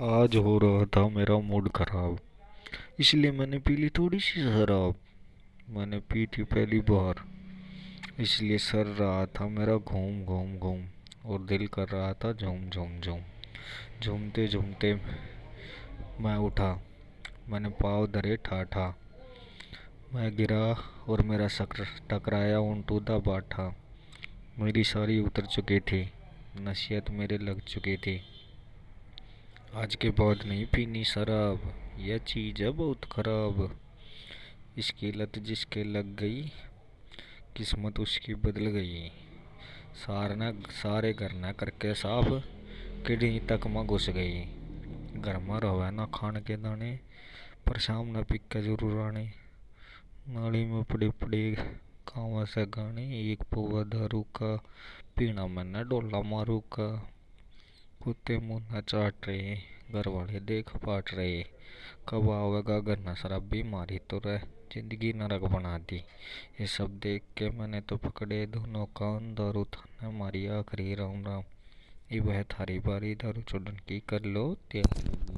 आज हो रहा था मेरा मूड खराब, इसलिए मैंने पी ली थोड़ी सी शराब। मैंने पी थी पहली बार, इसलिए सर रहा था मेरा घूम घूम घूम, और दिल कर रहा था झूम झूम झूम। झूमते झूमते मैं उठा, मैंने पाँव धरे ठाठा। मैं गिरा और मेरा शक्र टकराया उन टूदा बाठा। मेरी सारी उतर चुकी थी, नसीहत मेरे लग चुकी थी। आज के बाद नहीं, पीनी शराब। यह चीज़ है बहुत ख़राब। इसकी लत जिसके लग गई, किस्मत उसकी बदल गई। सारना सारे घर ना करके साफ़, किडनी तक में घुस गई। घर में रहे ना खान के दाने, पर शाम ना पी के ज़रूर आने। नाली में पड़े पड़े कावा से गाने, एक पुआ दारू का, पीना मैंने डोला मारू का कुत्ते मुन्ना चाट रहे, घर वाले देख पाट रहे। कब आवेगा घर न शराबी मारी तो रह, ज़िंदगी नरक बना दी। ये सब देख के मैंने तो पकड़े दोनों कान, दारू थाने मारी आखिरी राम राम। ये वह थारी बारी, दारू चुड़न की कर लो तैयारी